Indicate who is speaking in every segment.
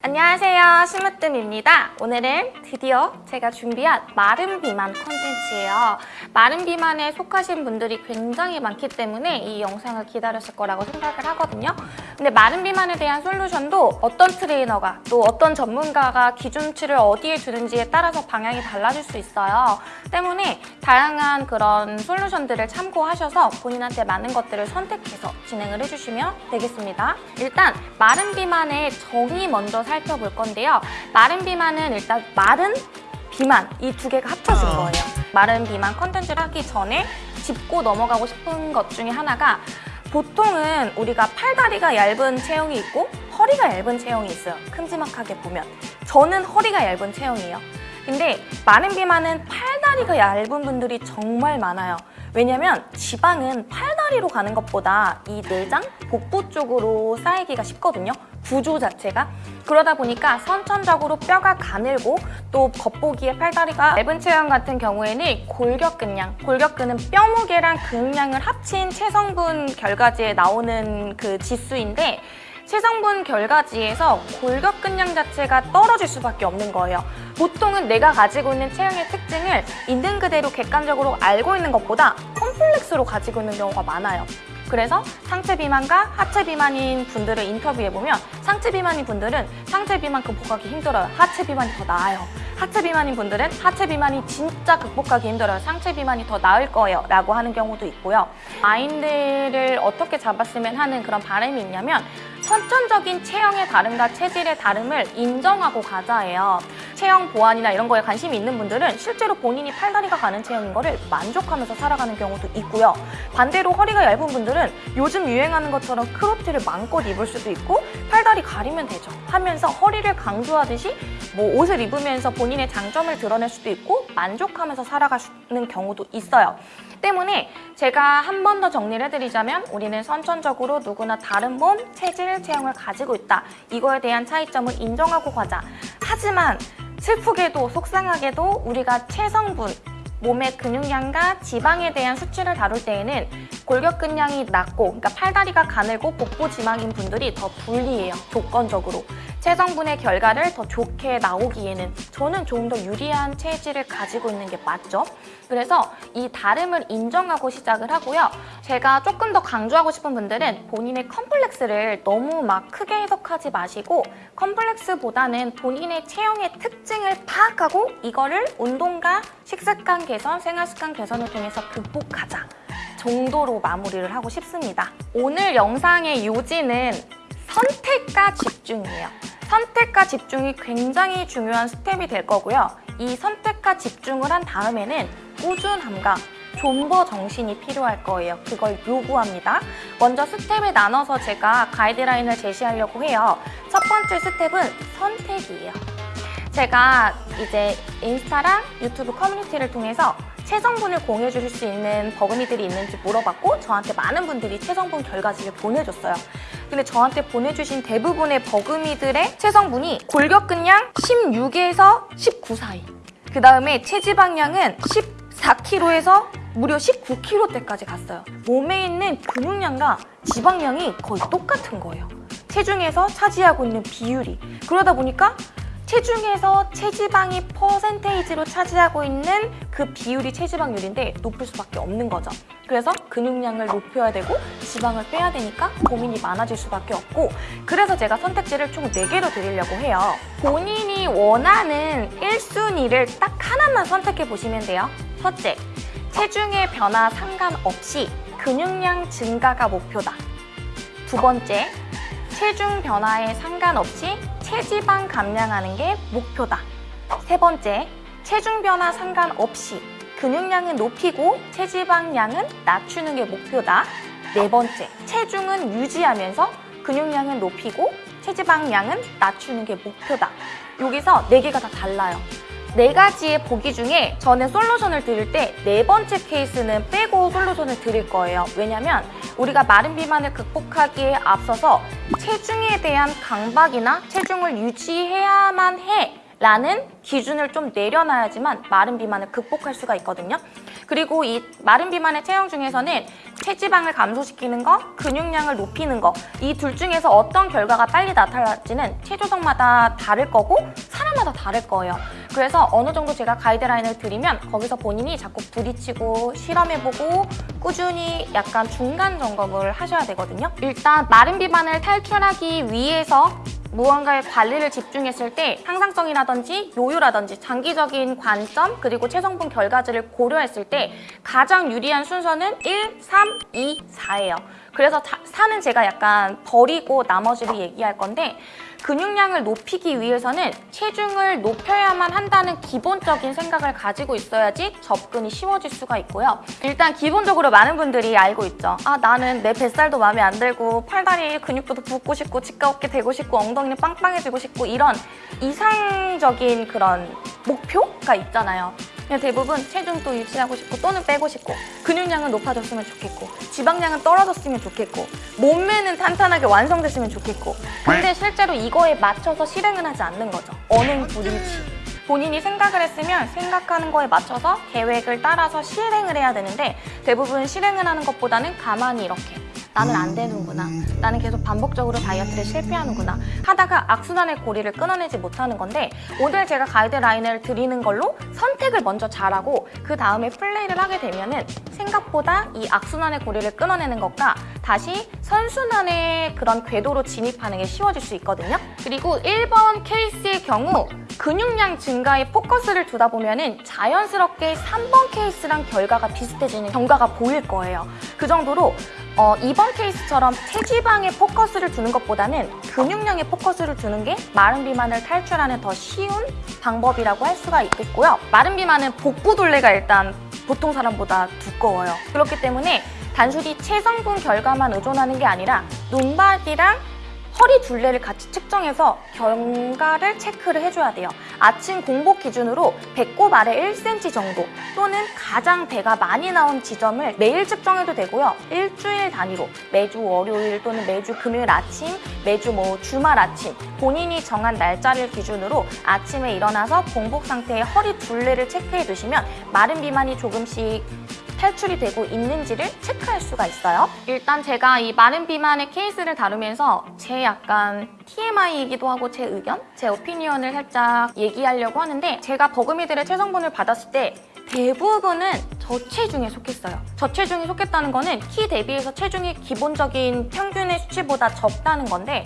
Speaker 1: 안녕하세요. 심으뜸입니다. 오늘은 드디어 제가 준비한 마른 비만 컨텐츠예요. 마른 비만에 속하신 분들이 굉장히 많기 때문에 이 영상을 기다렸을 거라고 생각을 하거든요. 근데 마른 비만에 대한 솔루션도 어떤 트레이너가 또 어떤 전문가가 기준치를 어디에 두는지에 따라서 방향이 달라질 수 있어요. 때문에 다양한 그런 솔루션들을 참고하셔서 본인한테 맞는 것들을 선택해서 진행을 해주시면 되겠습니다. 일단 마른 비만의 정의 먼저 살펴볼 건데요. 마른 비만은 일단 마른 비만 이 두 개가 합쳐진 거예요. 마른 비만 컨텐츠를 하기 전에 짚고 넘어가고 싶은 것 중에 하나가 보통은 우리가 팔다리가 얇은 체형이 있고 허리가 얇은 체형이 있어요. 큼지막하게 보면. 저는 허리가 얇은 체형이에요. 근데 마른 비만은 팔다리가 얇은 분들이 정말 많아요. 왜냐면 지방은 팔다리로 가는 것보다 이 내장, 복부 쪽으로 쌓이기가 쉽거든요. 구조 자체가. 그러다 보니까 선천적으로 뼈가 가늘고 또 겉보기에 팔다리가 얇은 체형 같은 경우에는 골격근량, 골격근은 뼈 무게랑 근량을 합친 체성분 결과지에 나오는 그 지수인데 체성분 결과지에서 골격근량 자체가 떨어질 수밖에 없는 거예요. 보통은 내가 가지고 있는 체형의 특징을 있는 그대로 객관적으로 알고 있는 것보다 컴플렉스로 가지고 있는 경우가 많아요. 그래서 상체 비만과 하체 비만인 분들을 인터뷰해보면 상체 비만인 분들은 상체 비만 극복하기 힘들어요. 하체 비만이 더 나아요. 하체 비만인 분들은 하체 비만이 진짜 극복하기 힘들어요. 상체 비만이 더 나을 거예요. 라고 하는 경우도 있고요. 마인드를 어떻게 잡았으면 하는 그런 바람이 있냐면 선천적인 체형의 다름과 체질의 다름을 인정하고 가자예요. 체형 보완이나 이런 거에 관심이 있는 분들은 실제로 본인이 팔다리가 가는 체형인 거를 만족하면서 살아가는 경우도 있고요. 반대로 허리가 얇은 분들은 요즘 유행하는 것처럼 크롭티를 마음껏 입을 수도 있고 팔다리 가리면 되죠 하면서 허리를 강조하듯이 뭐 옷을 입으면서 본인의 장점을 드러낼 수도 있고 만족하면서 살아가는 경우도 있어요. 때문에 제가 한 번 더 정리를 해드리자면 우리는 선천적으로 누구나 다른 몸, 체질, 체형을 가지고 있다. 이거에 대한 차이점을 인정하고 가자. 하지만 슬프게도 속상하게도 우리가 체성분, 몸의 근육량과 지방에 대한 수치를 다룰 때에는 골격근량이 낮고 그러니까 팔다리가 가늘고 복부 지방인 분들이 더 불리해요. 조건적으로. 체성분의 결과를 더 좋게 나오기에는 저는 조금 더 유리한 체질을 가지고 있는 게 맞죠. 그래서 이 다름을 인정하고 시작을 하고요. 제가 조금 더 강조하고 싶은 분들은 본인의 컴플렉스를 너무 막 크게 해석하지 마시고 컴플렉스보다는 본인의 체형의 특징을 파악하고 이거를 운동과 식습관 개선, 생활습관 개선을 통해서 극복하자 정도로 마무리를 하고 싶습니다. 오늘 영상의 요지는 선택과 집중이에요. 선택과 집중이 굉장히 중요한 step이 될 거고요. 이 선택과 집중을 한 다음에는 꾸준함과 존버 정신이 필요할 거예요. 그걸 요구합니다. 먼저 step을 나눠서 제가 가이드라인을 제시하려고 해요. 첫 번째 step은 선택이에요. 제가 이제 인스타랑 유튜브 커뮤니티를 통해서 체성분을 공유해 주실 수 있는 버금이들이 있는지 물어봤고 저한테 많은 분들이 체성분 결과지를 보내줬어요. 근데 저한테 보내주신 대부분의 버금이들의 체성분이 골격근량 16에서 19 사이 그 다음에 체지방량은 14kg에서 무려 19kg대까지 갔어요. 몸에 있는 근육량과 지방량이 거의 똑같은 거예요. 체중에서 차지하고 있는 비율이 그러다 보니까 체중에서 체지방이 퍼센테이지로 차지하고 있는 그 비율이 체지방률인데 높을 수밖에 없는 거죠. 그래서 근육량을 높여야 되고 지방을 빼야 되니까 고민이 많아질 수밖에 없고 그래서 제가 선택지를 총 4개로 드리려고 해요. 본인이 원하는 1순위를 딱 하나만 선택해 보시면 돼요. 첫째, 체중의 변화 상관없이 근육량 증가가 목표다. 두 번째, 체중 변화에 상관없이 체지방 감량하는 게 목표다. 세 번째, 체중 변화 상관없이 근육량은 높이고 체지방량은 낮추는 게 목표다. 네 번째, 체중은 유지하면서 근육량은 높이고 체지방량은 낮추는 게 목표다. 여기서 네 개가 다 달라요. 네 가지의 보기 중에 저는 솔루션을 드릴 때 네 번째 케이스는 빼고 솔루션을 드릴 거예요. 왜냐면 우리가 마른 비만을 극복하기에 앞서서 체중에 대한 강박이나 체중을 유지해야만 해 라는 기준을 좀 내려놔야지만 마른 비만을 극복할 수가 있거든요. 그리고 이 마른 비만의 체형 중에서는 체지방을 감소시키는 거, 근육량을 높이는 거 이 둘 중에서 어떤 결과가 빨리 나타날지는 체조성마다 다를 거고 사람마다 다를 거예요. 그래서 어느 정도 제가 가이드라인을 드리면 거기서 본인이 자꾸 부딪히고 실험해보고 꾸준히 약간 중간 점검을 하셔야 되거든요. 일단 마른 비만을 탈출하기 위해서 무언가의 관리를 집중했을 때 항상성이라든지 요요라든지 장기적인 관점 그리고 체성분 결과들을 고려했을 때 가장 유리한 순서는 1, 3, 2, 4예요. 그래서 4는 제가 약간 버리고 나머지를 얘기할 건데 근육량을 높이기 위해서는 체중을 높여야만 한다는 기본적인 생각을 가지고 있어야지 접근이 쉬워질 수가 있고요. 일단 기본적으로 많은 분들이 알고 있죠. 아 나는 내 뱃살도 마음에 안 들고 팔다리 근육도 붓고 싶고 직가 어깨 되고 싶고 엉덩이는 빵빵해지고 싶고 이런 이상적인 그런 목표가 있잖아요. 그냥 대부분 체중도 유지하고 싶고 또는 빼고 싶고 근육량은 높아졌으면 좋겠고 지방량은 떨어졌으면 좋겠고 몸매는 탄탄하게 완성됐으면 좋겠고 근데 실제로 이거에 맞춰서 실행은 하지 않는 거죠. 언행 불일치. 본인이 생각을 했으면 생각하는 거에 맞춰서 계획을 따라서 실행을 해야 되는데 대부분 실행을 하는 것보다는 가만히 이렇게 나는 안 되는구나. 나는 계속 반복적으로 다이어트를 실패하는구나. 하다가 악순환의 고리를 끊어내지 못하는 건데 오늘 제가 가이드라인을 드리는 걸로 선택을 먼저 잘하고 그 다음에 플레이를 하게 되면 은 생각보다 이 악순환의 고리를 끊어내는 것과 다시 선순환의 그런 궤도로 진입하는 게 쉬워질 수 있거든요. 그리고 1번 케이스의 경우 근육량 증가에 포커스를 두다 보면 은 자연스럽게 3번 케이스랑 결과가 비슷해지는 경과가 보일 거예요. 그 정도로 어, 이번 케이스처럼 체지방에 포커스를 두는 것보다는 근육량에 포커스를 두는 게 마른 비만을 탈출하는 더 쉬운 방법이라고 할 수가 있겠고요. 마른 비만은 복부 둘레가 일단 보통 사람보다 두꺼워요. 그렇기 때문에 단순히 체성분 결과만 의존하는 게 아니라 눈바디랑 허리 둘레를 같이 측정해서 경과를 체크를 해줘야 돼요. 아침 공복 기준으로 배꼽 아래 1cm 정도 또는 가장 배가 많이 나온 지점을 매일 측정해도 되고요. 일주일 단위로 매주 월요일 또는 매주 금요일 아침, 매주 뭐 주말 아침 본인이 정한 날짜를 기준으로 아침에 일어나서 공복 상태의 허리 둘레를 체크해 두시면 마른 비만이 조금씩 탈출이 되고 있는지를 체크할 수가 있어요. 일단 제가 이 마른 비만의 케이스를 다루면서 제 약간 TMI이기도 하고 제 의견, 제 오피니언을 살짝 얘기하려고 하는데 제가 버금이들의 체성분을 받았을 때 대부분은 저체중에 속했어요. 저체중에 속했다는 거는 키 대비해서 체중이 기본적인 평균의 수치보다 적다는 건데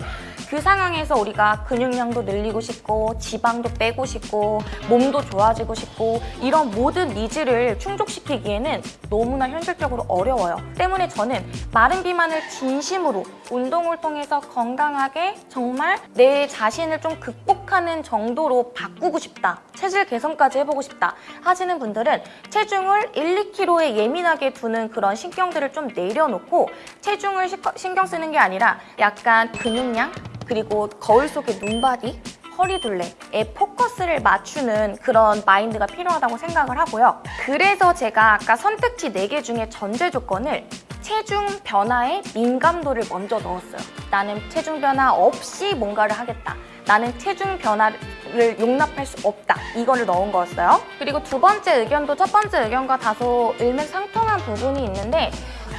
Speaker 1: 그 상황에서 우리가 근육량도 늘리고 싶고 지방도 빼고 싶고 몸도 좋아지고 싶고 이런 모든 needs를 충족시키기에는 너무나 현실적으로 어려워요. 때문에 저는 마른 비만을 진심으로 운동을 통해서 건강하게 정말 내 자신을 좀 극복하는 정도로 바꾸고 싶다. 체질 개선까지 해보고 싶다 하시는 분들은 체중을 1, 2kg에 예민하게 두는 그런 신경들을 좀 내려놓고 체중을 신경 쓰는 게 아니라 약간 근육량 그리고 거울 속의 눈바디 허리둘레에 포커스를 맞추는 그런 마인드가 필요하다고 생각을 하고요. 그래서 제가 아까 선택지 4개 중에 전제 조건을 체중 변화에 민감도를 먼저 넣었어요. 나는 체중 변화 없이 뭔가를 하겠다. 나는 체중 변화를 용납할 수 없다. 이거를 넣은 거였어요. 그리고 두 번째 의견도 첫 번째 의견과 다소 일맥상통한 부분이 있는데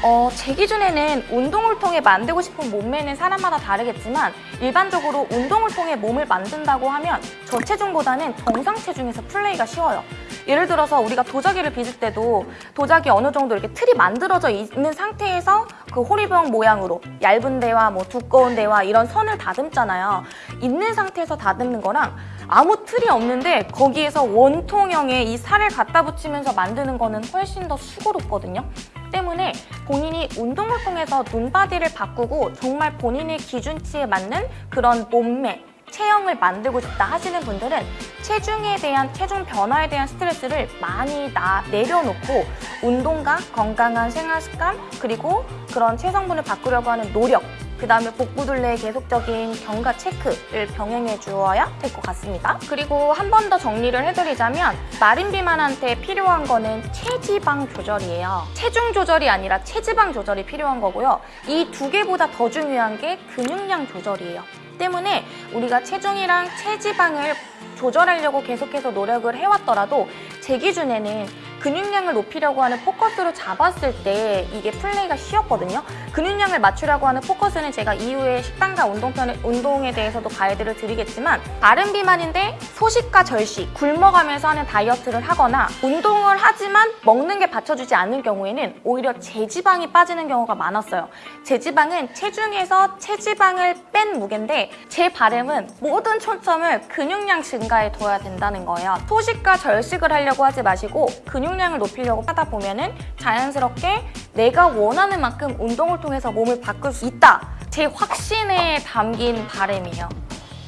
Speaker 1: 어, 제 기준에는 운동을 통해 만들고 싶은 몸매는 사람마다 다르겠지만 일반적으로 운동을 통해 몸을 만든다고 하면 저체중보다는 정상 체중에서 플레이가 쉬워요. 예를 들어서 우리가 도자기를 빚을 때도 도자기 어느 정도 이렇게 틀이 만들어져 있는 상태에서 그 호리병 모양으로 얇은 데와 뭐 두꺼운 데와 이런 선을 다듬잖아요. 있는 상태에서 다듬는 거랑 아무 틀이 없는데 거기에서 원통형의 이 살을 갖다 붙이면서 만드는 거는 훨씬 더 수고롭거든요. 때문에 본인이 운동을 통해서 눈바디를 바꾸고 정말 본인의 기준치에 맞는 그런 몸매, 체형을 만들고 싶다 하시는 분들은 체중에 대한 체중 변화에 대한 스트레스를 많이 나, 내려놓고 운동과 건강한 생활 습관 그리고 그런 체성분을 바꾸려고 하는 노력 그 다음에 복부둘레의 계속적인 경과 체크를 병행해 주어야 될 것 같습니다. 그리고 한 번 더 정리를 해드리자면 마른 비만한테 필요한 거는 체지방 조절이에요. 체중 조절이 아니라 체지방 조절이 필요한 거고요. 이 두 개보다 더 중요한 게 근육량 조절이에요. 때문에 우리가 체중이랑 체지방을 조절하려고 계속해서 노력을 해왔더라도 제 기준에는 근육량을 높이려고 하는 포커스로 잡았을 때 이게 플레이가 쉬웠거든요. 근육량을 맞추려고 하는 포커스는 제가 이후에 식단과 운동편에, 운동에 대해서도 가이드를 드리겠지만 다른 비만인데 소식과 절식, 굶어가면서 하는 다이어트를 하거나 운동을 하지만 먹는 게 받쳐주지 않는 경우에는 오히려 제지방이 빠지는 경우가 많았어요. 제지방은 체중에서 체지방을 뺀 무게인데 제 바람은 모든 초점을 근육량 증가에 둬야 된다는 거예요. 소식과 절식을 하려고 하지 마시고 근육 량을 높이려고 하다 보면은 자연스럽게 내가 원하는 만큼 운동을 통해서 몸을 바꿀 수 있다. 제 확신에 담긴 바람이에요.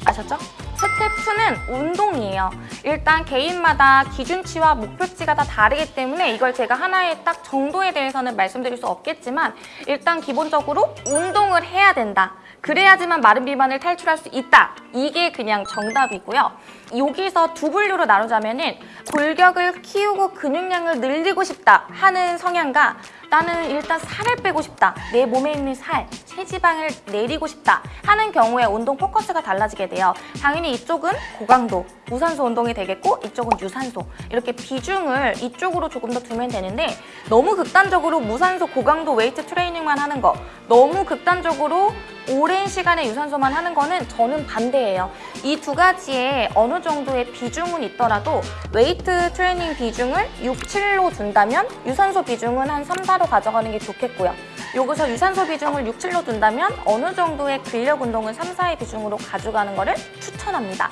Speaker 1: 아셨죠? 스텝 2는 운동이에요. 일단 개인마다 기준치와 목표치가 다 다르기 때문에 이걸 제가 하나의 딱 정도에 대해서는 말씀드릴 수 없겠지만 일단 기본적으로 운동을 해야 된다. 그래야지만 마른 비만을 탈출할 수 있다. 이게 그냥 정답이고요. 여기서 두 분류로 나누자면 은 골격을 키우고 근육량을 늘리고 싶다 하는 성향과 나는 일단 살을 빼고 싶다. 내 몸에 있는 살, 체지방을 내리고 싶다 하는 경우에 운동 포커스가 달라지게 돼요. 당연히 이쪽은 고강도, 무산소 운동이 되겠고 이쪽은 유산소 이렇게 비중을 이쪽으로 조금 더 두면 되는데 너무 극단적으로 무산소 고강도 웨이트 트레이닝만 하는 거 너무 극단적으로 오랜 시간에 유산소만 하는 거는 저는 반대예요. 이 두 가지에 어느 정도의 비중은 있더라도 웨이트 트레이닝 비중을 6, 7로 둔다면 유산소 비중은 한 3, 4로 가져가는 게 좋겠고요. 여기서 유산소 비중을 6, 7로 둔다면 어느 정도의 근력 운동은 3, 4의 비중으로 가져가는 거를 추천합니다.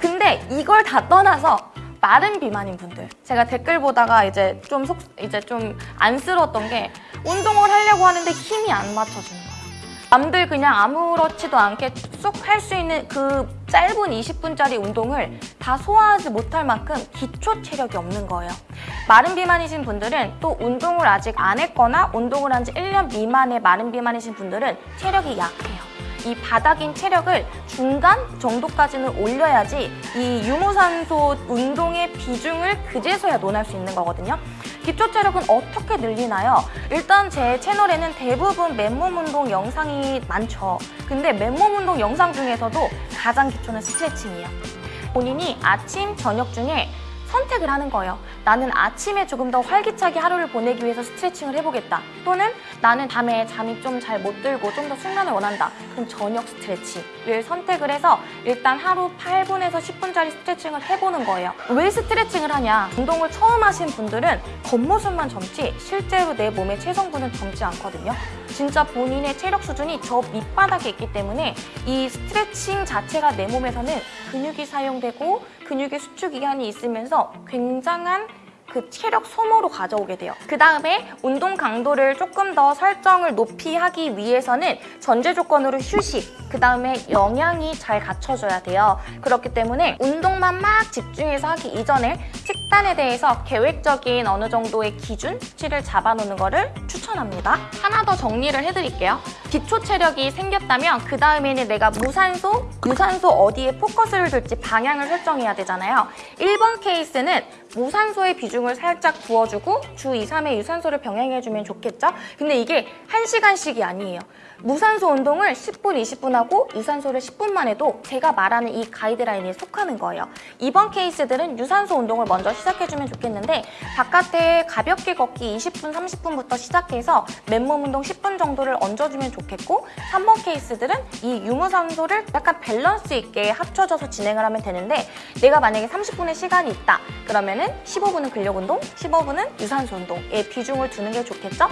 Speaker 1: 근데 이걸 다 떠나서 마른 비만인 분들 제가 댓글 보다가 이제 좀 속 이제 좀 안쓰러웠던 게 운동을 하려고 하는데 힘이 안 맞춰지는 거예요. 남들 그냥 아무렇지도 않게 쏙할수 있는 그 짧은 20분짜리 운동을 다 소화하지 못할 만큼 기초 체력이 없는 거예요. 마른 비만이신 분들은 또 운동을 아직 안 했거나 운동을 한 지 1년 미만의 마른 비만이신 분들은 체력이 약해요. 이 바닥인 체력을 중간 정도까지는 올려야지 이 유무산소 운동의 비중을 그제서야 논할 수 있는 거거든요. 기초 체력은 어떻게 늘리나요? 일단 제 채널에는 대부분 맨몸 운동 영상이 많죠. 근데 맨몸 운동 영상 중에서도 가장 기초는 스트레칭이에요. 본인이 아침, 저녁 중에 선택을 하는 거예요. 나는 아침에 조금 더 활기차게 하루를 보내기 위해서 스트레칭을 해보겠다. 또는 나는 밤에 잠이 좀 잘 못 들고 좀 더 숙면을 원한다. 그럼 저녁 스트레칭을 선택을 해서 일단 하루 8분에서 10분짜리 스트레칭을 해보는 거예요. 왜 스트레칭을 하냐? 운동을 처음 하신 분들은 겉모습만 젊지 실제로 내 몸의 체성분은 젊지 않거든요. 진짜 본인의 체력 수준이 저 밑바닥에 있기 때문에 이 스트레칭 자체가 내 몸에서는 근육이 사용되고 근육의 수축 기간이 있으면서 굉장한 그 체력 소모로 가져오게 돼요. 그 다음에 운동 강도를 조금 더 설정을 높이 하기 위해서는 전제 조건으로 휴식, 그 다음에 영양이 잘 갖춰져야 돼요. 그렇기 때문에 운동만 막 집중해서 하기 이전에 식단에 대해서 계획적인 어느 정도의 기준치를 잡아놓는 거를 추천합니다. 하나 더 정리를 해드릴게요. 기초 체력이 생겼다면 그 다음에는 내가 무산소, 유산소 어디에 포커스를 둘지 방향을 설정해야 되잖아요. 1번 케이스는 무산소의 비중을 살짝 부어주고 주 2, 3회 유산소를 병행해주면 좋겠죠? 근데 이게 1시간씩이 아니에요. 무산소 운동을 10분, 20분 하고 유산소를 10분만 해도 제가 말하는 이 가이드라인에 속하는 거예요. 이번 케이스들은 유산소 운동을 먼저 시작해주면 좋겠는데 바깥에 가볍게 걷기 20분, 30분부터 시작해서 맨몸 운동 10분 정도를 얹어주면 좋겠고 3번 케이스들은 이 유무산소를 약간 밸런스 있게 합쳐져서 진행을 하면 되는데 내가 만약에 30분의 시간이 있다 그러면은 15분은 근력 운동, 15분은 유산소 운동에 비중을 두는 게 좋겠죠?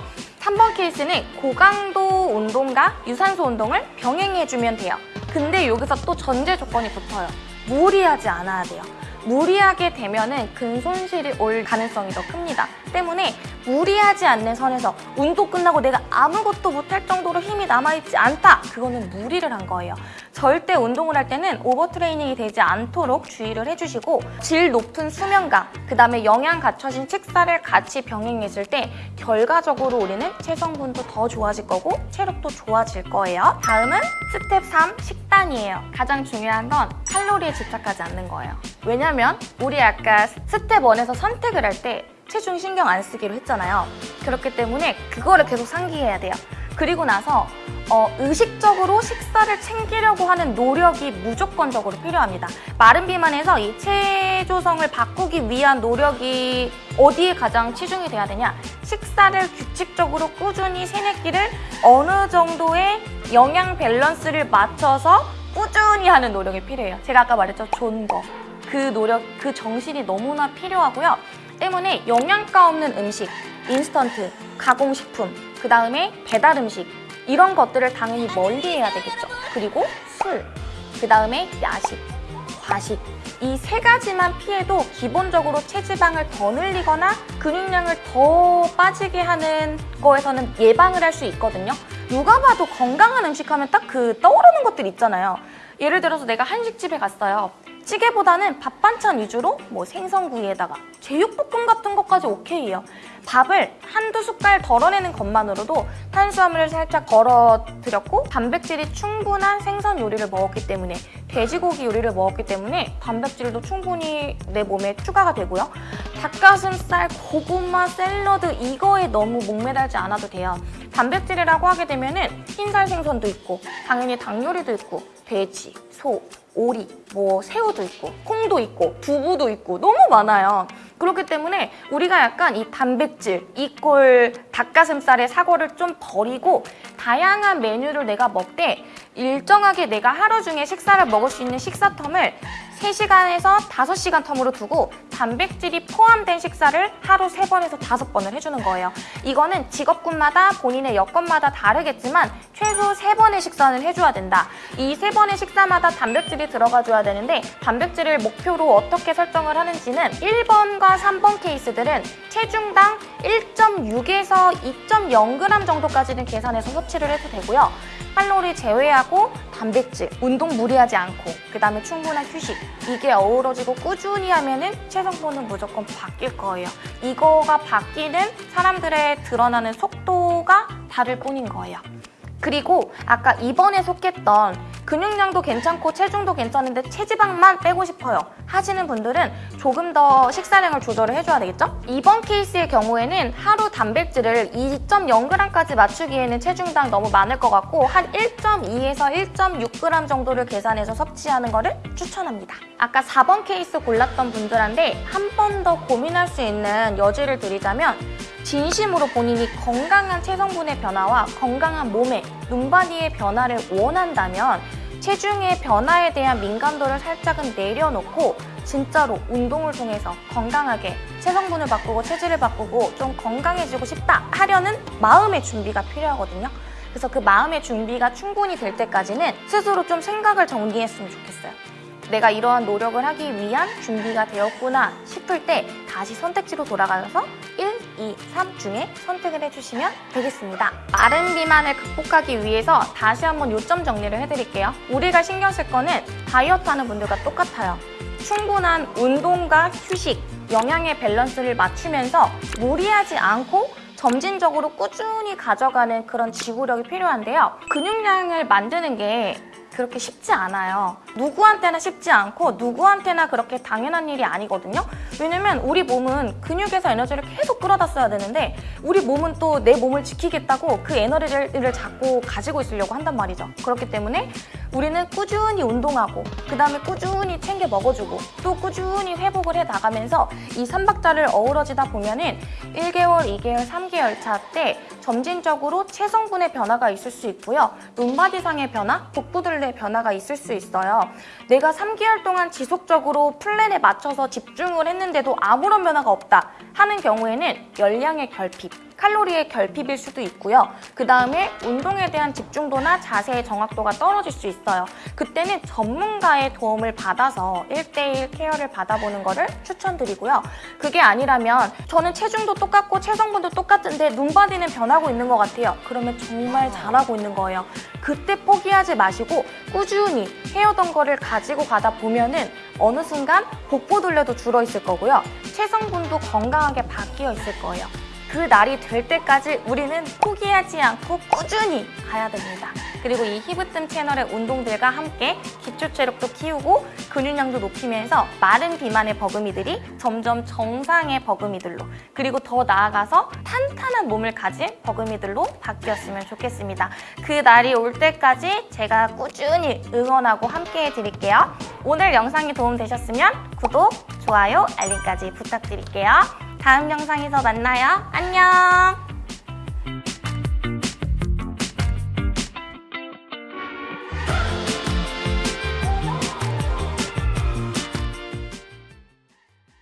Speaker 1: 3번 케이스는 고강도 운동과 유산소 운동을 병행해주면 돼요. 근데 여기서 또 전제 조건이 붙어요. 무리하지 않아야 돼요. 무리하게 되면 은 근 손실이 올 가능성이 더 큽니다. 때문에 무리하지 않는 선에서 운동 끝나고 내가 아무것도 못할 정도로 힘이 남아있지 않다. 그거는 무리를 한 거예요. 절대 운동을 할 때는 오버트레이닝이 되지 않도록 주의를 해주시고 질 높은 수면과 그 다음에 영양 갖춰진 식사를 같이 병행했을 때 결과적으로 우리는 체성분도 더 좋아질 거고 체력도 좋아질 거예요. 다음은 스텝 3 식단이에요. 가장 중요한 건 칼로리에 집착하지 않는 거예요. 왜냐면 우리 아까 스텝 1에서 선택을 할때 체중 신경 안 쓰기로 했잖아요. 그렇기 때문에 그거를 계속 상기해야 돼요. 그리고 나서 어, 의식적으로 식사를 챙기려고 하는 노력이 무조건적으로 필요합니다. 마른 비만에서 이 체조성을 바꾸기 위한 노력이 어디에 가장 치중이 돼야 되냐? 식사를 규칙적으로 꾸준히 끼를 어느 정도의 영양 밸런스를 맞춰서 꾸준히 하는 노력이 필요해요. 제가 아까 말했죠. 존거. 그 노력, 그 정신이 너무나 필요하고요. 때문에 영양가 없는 음식, 인스턴트, 가공식품, 그 다음에 배달 음식 이런 것들을 당연히 멀리 해야 되겠죠. 그리고 술, 그 다음에 야식, 과식 이 세 가지만 피해도 기본적으로 체지방을 더 늘리거나 근육량을 더 빠지게 하는 거에서는 예방을 할 수 있거든요. 누가 봐도 건강한 음식 하면 딱 그 떠오르는 것들 있잖아요. 예를 들어서 내가 한식집에 갔어요. 찌개보다는 밥 반찬 위주로 뭐 생선구이에다가 제육볶음 같은 것까지 오케이예요. 밥을 한두 숟갈 덜어내는 것만으로도 탄수화물을 살짝 덜어드렸고 단백질이 충분한 생선 요리를 먹었기 때문에 돼지고기 요리를 먹었기 때문에 단백질도 충분히 내 몸에 추가가 되고요. 닭가슴살, 고구마, 샐러드 이거에 너무 목매달지 않아도 돼요. 단백질이라고 하게 되면 은 흰살 생선도 있고 당연히 닭 요리도 있고 돼지, 소, 오리, 뭐 새우도 있고 콩도 있고 두부도 있고 너무 많아요. 그렇기 때문에 우리가 약간 이 단백질, 이꼴 닭가슴살의 사고를 좀 버리고 다양한 메뉴를 내가 먹되 일정하게 내가 하루 중에 식사를 먹을 수 있는 식사 텀을 3시간에서 5시간 텀으로 두고 단백질이 포함된 식사를 하루 3번에서 5번을 해주는 거예요. 이거는 직업군마다 본인의 여건마다 다르겠지만 최소 3번의 식사는 해줘야 된다. 이 3번의 식사마다 단백질이 들어가줘야 되는데 단백질을 목표로 어떻게 설정을 하는지는 1번과 3번 케이스들은 체중당 1.6에서 2.0g 정도까지는 계산해서 섭취를 해도 되고요. 칼로리 제외하고 단백질, 운동 무리하지 않고 그 다음에 충분한 휴식 이게 어우러지고 꾸준히 하면 은 체성분은 무조건 바뀔 거예요. 이거가 바뀌는 사람들의 드러나는 속도가 다를 뿐인 거예요. 그리고 아까 2번에 속했던 근육량도 괜찮고 체중도 괜찮은데 체지방만 빼고 싶어요 하시는 분들은 조금 더 식사량을 조절을 해줘야 되겠죠? 이번 케이스의 경우에는 하루 단백질을 2.0g까지 맞추기에는 체중당 너무 많을 것 같고 한 1.2에서 1.6g 정도를 계산해서 섭취하는 거를 추천합니다. 아까 4번 케이스 골랐던 분들한테 한 번 더 고민할 수 있는 여지를 드리자면 진심으로 본인이 건강한 체성분의 변화와 건강한 몸의 눈바디의 변화를 원한다면 체중의 변화에 대한 민감도를 살짝은 내려놓고 진짜로 운동을 통해서 건강하게 체성분을 바꾸고 체질을 바꾸고 좀 건강해지고 싶다 하려는 마음의 준비가 필요하거든요. 그래서 그 마음의 준비가 충분히 될 때까지는 스스로 좀 생각을 정리했으면 좋겠어요. 내가 이러한 노력을 하기 위한 준비가 되었구나 싶을 때 다시 선택지로 돌아가서 1, 2, 3 중에 선택을 해주시면 되겠습니다. 마른 비만을 극복하기 위해서 다시 한번 요점 정리를 해드릴게요. 우리가 신경 쓸 거는 다이어트 하는 분들과 똑같아요. 충분한 운동과 휴식, 영양의 밸런스를 맞추면서 무리하지 않고 점진적으로 꾸준히 가져가는 그런 지구력이 필요한데요. 근육량을 만드는 게 그렇게 쉽지 않아요. 누구한테나 쉽지 않고 누구한테나 그렇게 당연한 일이 아니거든요. 왜냐면 우리 몸은 근육에서 에너지를 계속 끌어다 써야 되는데 우리 몸은 또 내 몸을 지키겠다고 그 에너지를 자꾸 가지고 있으려고 한단 말이죠. 그렇기 때문에 우리는 꾸준히 운동하고 그 다음에 꾸준히 챙겨 먹어주고 또 꾸준히 회복을 해 나가면서 이 3박자를 어우러지다 보면 은 1개월, 2개월, 3개월 차 때 점진적으로 체성분의 변화가 있을 수 있고요. 눈바디상의 변화, 복부 들의 변화가 있을 수 있어요. 내가 3개월 동안 지속적으로 플랜에 맞춰서 집중을 했는데도 아무런 변화가 없다 하는 경우에는 열량의 결핍, 칼로리의 결핍일 수도 있고요. 그 다음에 운동에 대한 집중도나 자세의 정확도가 떨어질 수 있어요. 그때는 전문가의 도움을 받아서 1대1 케어를 받아보는 것을 추천드리고요. 그게 아니라면 저는 체중도 똑같고 체성분도 똑같은데 눈바디는 변하고 있는 것 같아요. 그러면 정말 잘하고 있는 거예요. 그때 포기하지 마시고 꾸준히 해오던 거를 가지고 가다 보면은 어느 순간 복부 둘레도 줄어 있을 거고요. 체성분도 건강하게 바뀌어 있을 거예요. 그 날이 될 때까지 우리는 포기하지 않고 꾸준히 가야 됩니다. 그리고 이 히브뜸 채널의 운동들과 함께 기초 체력도 키우고 근육량도 높이면서 마른 비만의 버금이들이 점점 정상의 버금이들로 그리고 더 나아가서 탄탄한 몸을 가진 버금이들로 바뀌었으면 좋겠습니다. 그 날이 올 때까지 제가 꾸준히 응원하고 함께 해 드릴게요. 오늘 영상이 도움되셨으면 구독, 좋아요, 알림까지 부탁드릴게요. 다음 영상에서 만나요. 안녕!